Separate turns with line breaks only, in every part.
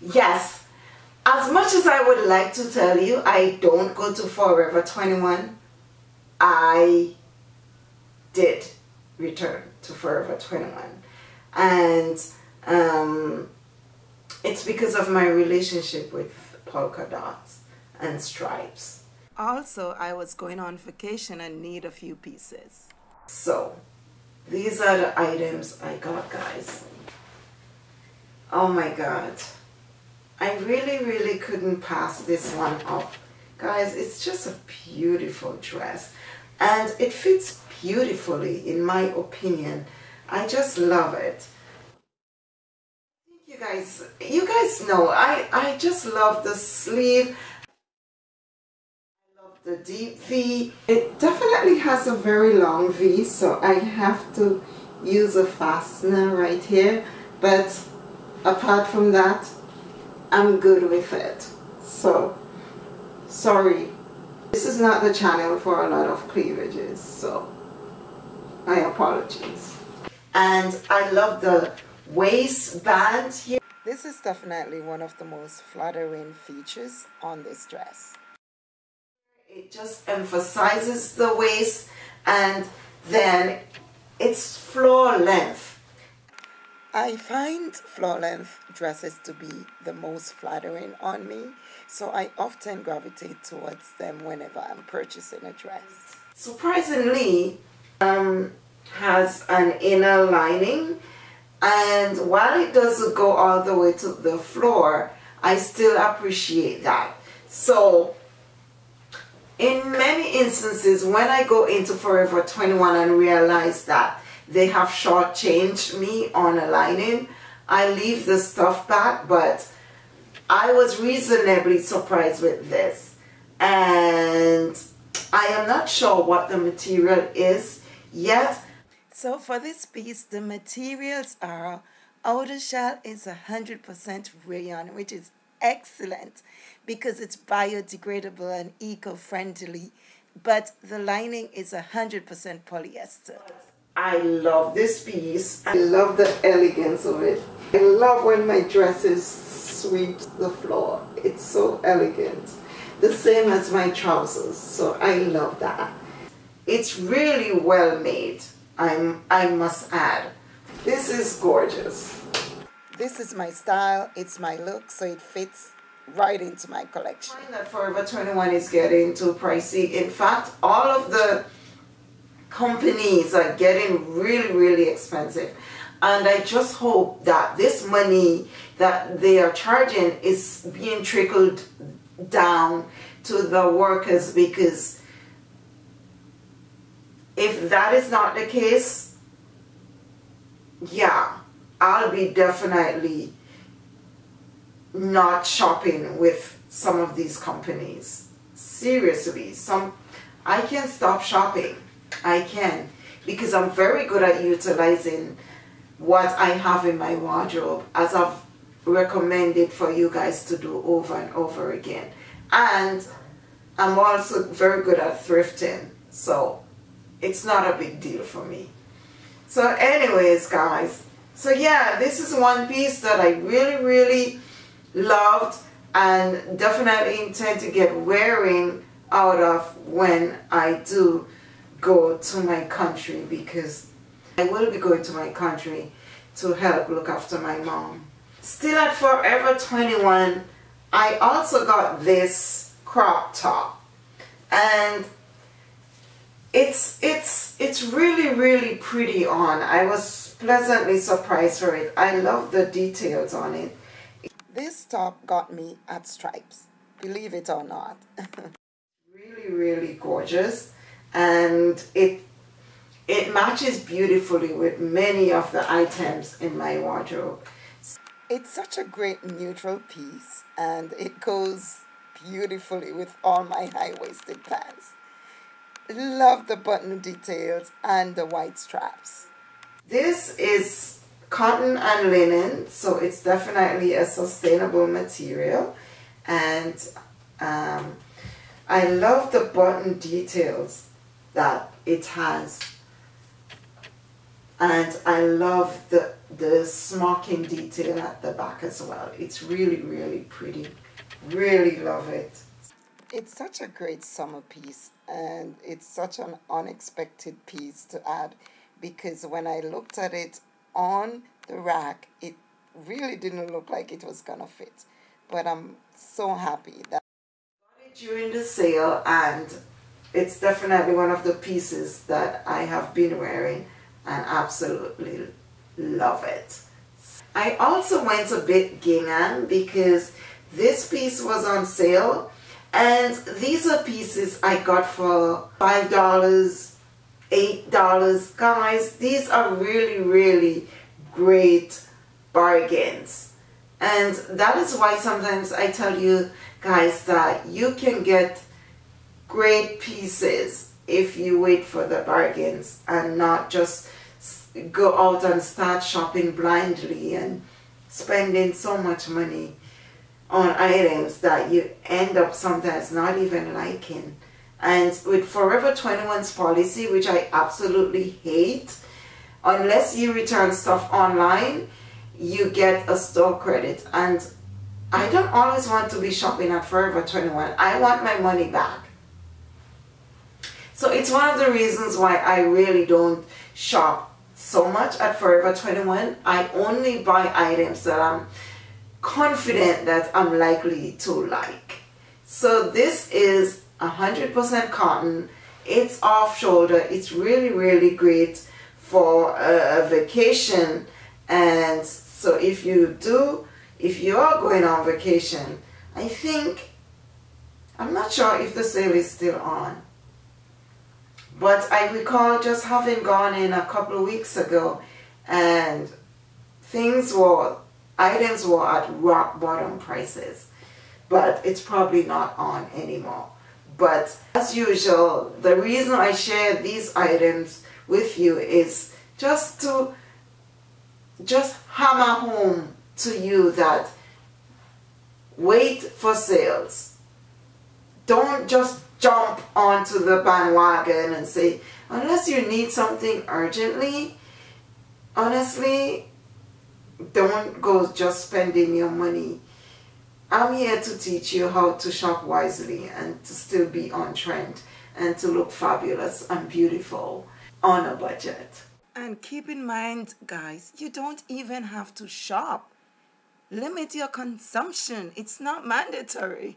Yes, as much as I would like to tell you I don't go to Forever 21, I did return to Forever 21. And um, it's because of my relationship with polka dots and stripes. Also, I was going on vacation and need a few pieces. So, these are the items I got, guys. Oh my God. I really, really couldn't pass this one up. Guys, it's just a beautiful dress. And it fits beautifully, in my opinion. I just love it. You guys, you guys know, I, I just love the sleeve. I love the deep V. It definitely has a very long V, so I have to use a fastener right here. But apart from that, I'm good with it. So, sorry. This is not the channel for a lot of cleavages, so my apologies. And I love the waistband here. This is definitely one of the most flattering features on this dress. It just emphasizes the waist and then it's floor length I find floor length dresses to be the most flattering on me, so I often gravitate towards them whenever I'm purchasing a dress. Surprisingly, um, has an inner lining and while it doesn't go all the way to the floor, I still appreciate that. So in many instances, when I go into Forever 21 and realize that they have shortchanged me on a lining. I leave the stuff back, but I was reasonably surprised with this. And I am not sure what the material is yet. So for this piece, the materials are outer shell is 100% rayon, which is excellent because it's biodegradable and eco-friendly, but the lining is 100% polyester. I love this piece. I love the elegance of it. I love when my dresses sweep the floor. It's so elegant. The same as my trousers, so I love that. It's really well made, I'm, I must add. This is gorgeous. This is my style, it's my look, so it fits right into my collection. I find that Forever 21 is getting too pricey. In fact, all of the companies are getting really, really expensive. And I just hope that this money that they are charging is being trickled down to the workers because if that is not the case, yeah, I'll be definitely not shopping with some of these companies. Seriously, some I can stop shopping I can because I'm very good at utilizing what I have in my wardrobe as I've recommended for you guys to do over and over again. And I'm also very good at thrifting. So it's not a big deal for me. So anyways, guys. So yeah, this is one piece that I really, really loved and definitely intend to get wearing out of when I do go to my country because I will be going to my country to help look after my mom. Still at Forever 21, I also got this crop top and it's it's it's really really pretty on. I was pleasantly surprised for it. I love the details on it. This top got me at Stripes, believe it or not. really really gorgeous and it it matches beautifully with many of the items in my wardrobe. It's such a great neutral piece and it goes beautifully with all my high-waisted pants. Love the button details and the white straps. This is cotton and linen, so it's definitely a sustainable material. And um, I love the button details that it has. and I love the the smocking detail at the back as well. It's really really pretty. Really love it. It's such a great summer piece and it's such an unexpected piece to add because when I looked at it on the rack it really didn't look like it was gonna fit. But I'm so happy that I got it during the sale and it's definitely one of the pieces that I have been wearing and absolutely love it. I also went a bit gingham because this piece was on sale and these are pieces I got for $5, $8. Guys, these are really, really great bargains. And that is why sometimes I tell you guys that you can get great pieces if you wait for the bargains and not just go out and start shopping blindly and spending so much money on items that you end up sometimes not even liking. And with Forever 21's policy, which I absolutely hate, unless you return stuff online, you get a store credit. And I don't always want to be shopping at Forever 21. I want my money back. So it's one of the reasons why I really don't shop so much at Forever 21. I only buy items that I'm confident that I'm likely to like. So this is 100% cotton. It's off shoulder. It's really, really great for a vacation. And so if you do, if you are going on vacation, I think, I'm not sure if the sale is still on. But I recall just having gone in a couple of weeks ago and things were, items were at rock bottom prices. But it's probably not on anymore. But as usual, the reason I share these items with you is just to just hammer home to you that wait for sales. Don't just jump onto the bandwagon and say, unless you need something urgently, honestly, don't go just spending your money. I'm here to teach you how to shop wisely and to still be on trend and to look fabulous and beautiful on a budget. And keep in mind, guys, you don't even have to shop. Limit your consumption. It's not mandatory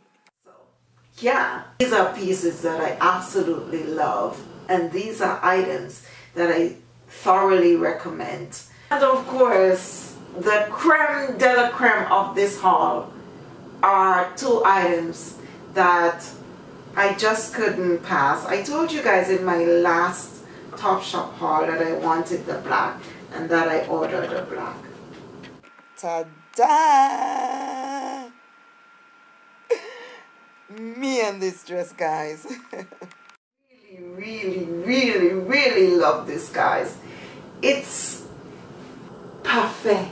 yeah, these are pieces that I absolutely love and these are items that I thoroughly recommend. And of course, the creme de la creme of this haul are two items that I just couldn't pass. I told you guys in my last Topshop haul that I wanted the black and that I ordered the black. Ta-da! Me and this dress guys. Really really really really love this guys. It's parfait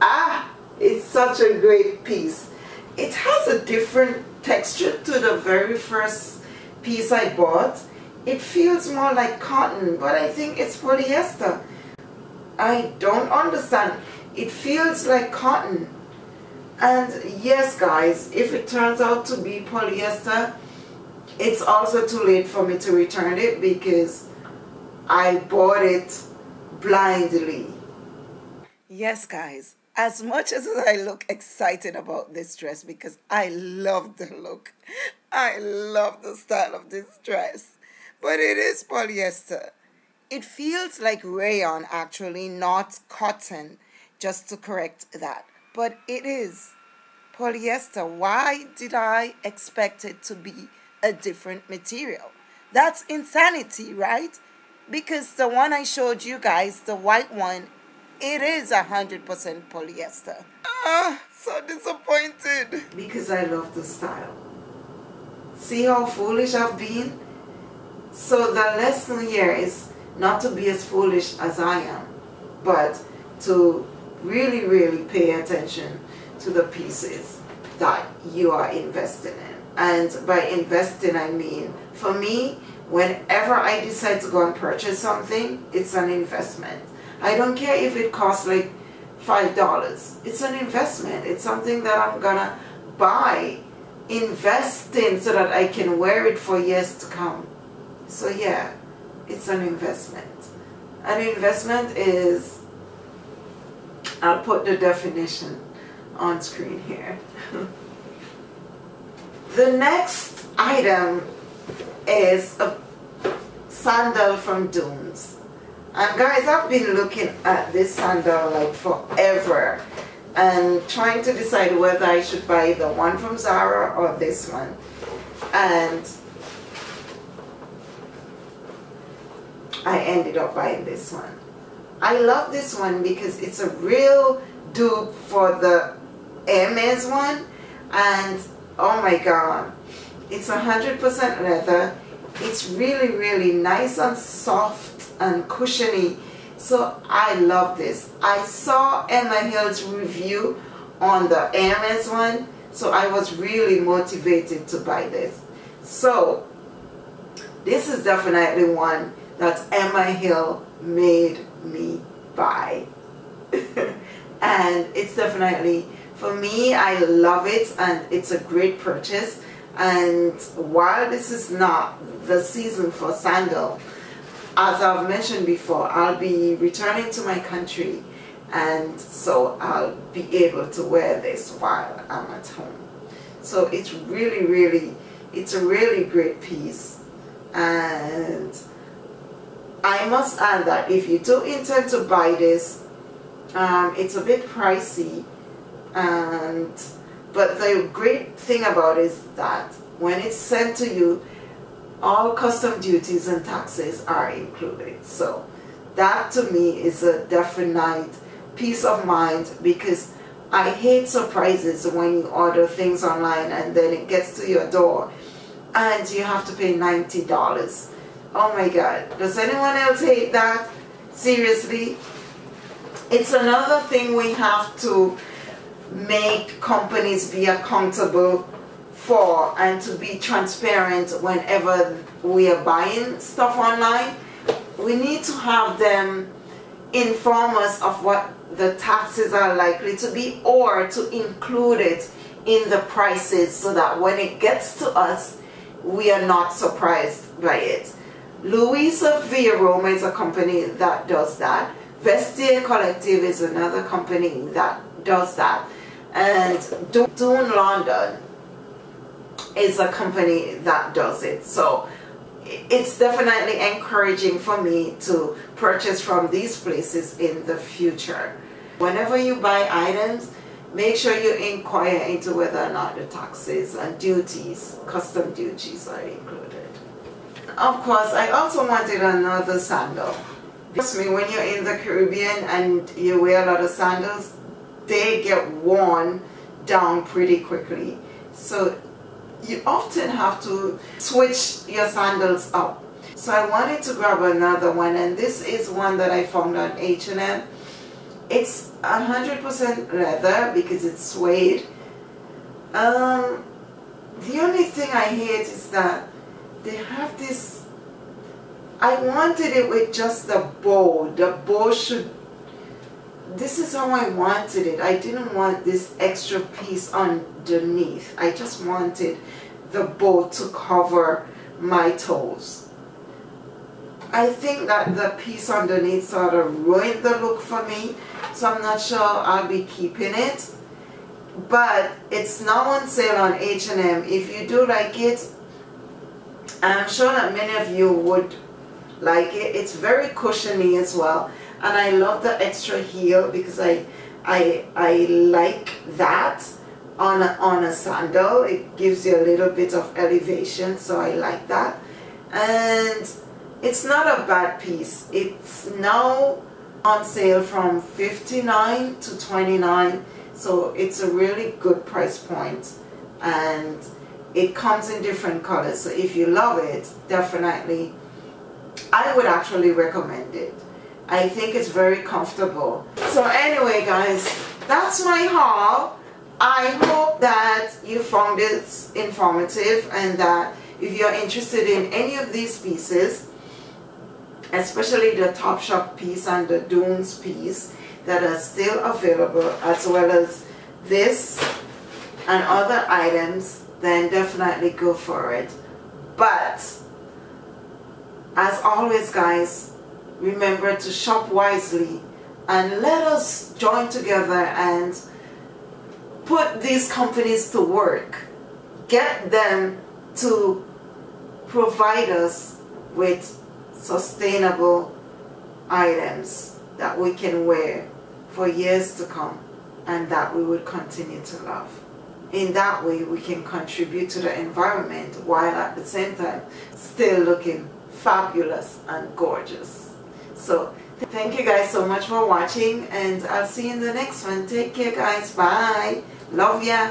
ah it's such a great piece. It has a different texture to the very first piece I bought. It feels more like cotton but I think it's polyester. I don't understand. It feels like cotton and yes guys, if it turns out to be polyester, it's also too late for me to return it because I bought it blindly. Yes guys, as much as I look excited about this dress because I love the look, I love the style of this dress, but it is polyester. It feels like rayon actually, not cotton, just to correct that but it is polyester. Why did I expect it to be a different material? That's insanity, right? Because the one I showed you guys, the white one, it is a 100% polyester. Ah, so disappointed. Because I love the style. See how foolish I've been? So the lesson here is not to be as foolish as I am, but to really, really pay attention to the pieces that you are investing in. And by investing, I mean, for me, whenever I decide to go and purchase something, it's an investment. I don't care if it costs like $5. It's an investment. It's something that I'm gonna buy, invest in so that I can wear it for years to come. So yeah, it's an investment. An investment is, I'll put the definition on screen here. the next item is a sandal from Dunes. And guys, I've been looking at this sandal like forever and trying to decide whether I should buy the one from Zara or this one. And I ended up buying this one. I love this one because it's a real dupe for the Hermes one. And oh my god it's 100% leather. It's really really nice and soft and cushiony. So I love this. I saw Emma Hill's review on the Hermes one so I was really motivated to buy this. So this is definitely one that Emma Hill made me buy and it's definitely for me I love it and it's a great purchase. And while this is not the season for sandal as I've mentioned before I'll be returning to my country and so I'll be able to wear this while I'm at home. So it's really really it's a really great piece. And I must add that if you do intend to buy this um, it's a bit pricey and but the great thing about it is that when it's sent to you all custom duties and taxes are included. So that to me is a definite peace of mind because I hate surprises when you order things online and then it gets to your door and you have to pay $90 oh my god does anyone else hate that seriously it's another thing we have to make companies be accountable for and to be transparent whenever we are buying stuff online. We need to have them inform us of what the taxes are likely to be or to include it in the prices so that when it gets to us, we are not surprised by it. Luisa Via Roma is a company that does that. Vestiaire Collective is another company that does that. And Dune London is a company that does it. So it's definitely encouraging for me to purchase from these places in the future. Whenever you buy items, make sure you inquire into whether or not the taxes and duties, custom duties are included. Of course, I also wanted another sandal. Trust me, when you're in the Caribbean and you wear a lot of sandals, they get worn down pretty quickly. So you often have to switch your sandals up. So I wanted to grab another one and this is one that I found on H&M. It's 100% leather because it's suede. Um, the only thing I hate is that they have this I wanted it with just the bow. The bow should, this is how I wanted it. I didn't want this extra piece underneath. I just wanted the bow to cover my toes. I think that the piece underneath sort of ruined the look for me. So I'm not sure I'll be keeping it. But it's now on sale on H&M. If you do like it, I'm sure that many of you would like it. It's very cushiony as well. And I love the extra heel because I, I, I like that on a, on a sandal. It gives you a little bit of elevation, so I like that. And it's not a bad piece. It's now on sale from 59 to 29 so it's a really good price point and it comes in different colors so if you love it definitely I would actually recommend it. I think it's very comfortable. So anyway guys, that's my haul. I hope that you found it informative and that if you're interested in any of these pieces, especially the Topshop piece and the Dunes piece that are still available as well as this and other items then definitely go for it but as always guys remember to shop wisely and let us join together and put these companies to work get them to provide us with sustainable items that we can wear for years to come and that we would continue to love. In that way, we can contribute to the environment while at the same time still looking fabulous and gorgeous. So, thank you guys so much for watching and I'll see you in the next one. Take care guys. Bye. Love ya.